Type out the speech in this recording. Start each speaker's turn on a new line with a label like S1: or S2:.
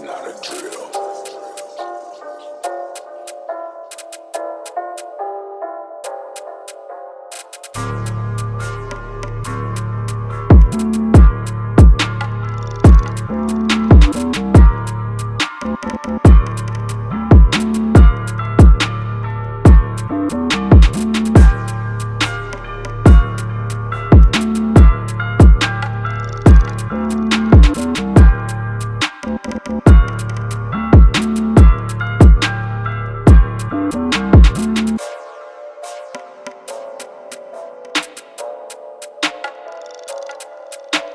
S1: Not a drill.